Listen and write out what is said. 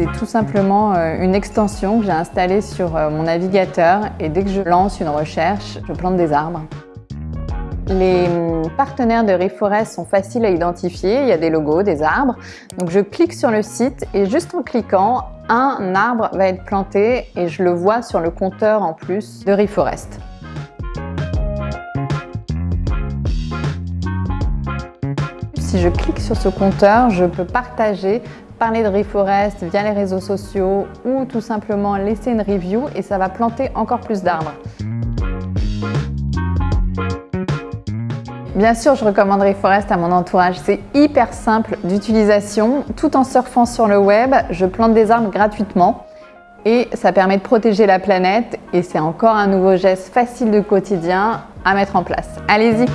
tout simplement euh, une extension que j'ai installée sur euh, mon navigateur et dès que je lance une recherche, je plante des arbres. Les hum, partenaires de Reforest sont faciles à identifier, il y a des logos, des arbres. Donc je clique sur le site et juste en cliquant, un arbre va être planté et je le vois sur le compteur en plus de Reforest. Si je clique sur ce compteur, je peux partager, parler de Reforest via les réseaux sociaux ou tout simplement laisser une review et ça va planter encore plus d'arbres. Bien sûr, je recommande Reforest à mon entourage. C'est hyper simple d'utilisation. Tout en surfant sur le web, je plante des arbres gratuitement et ça permet de protéger la planète et c'est encore un nouveau geste facile de quotidien à mettre en place. Allez-y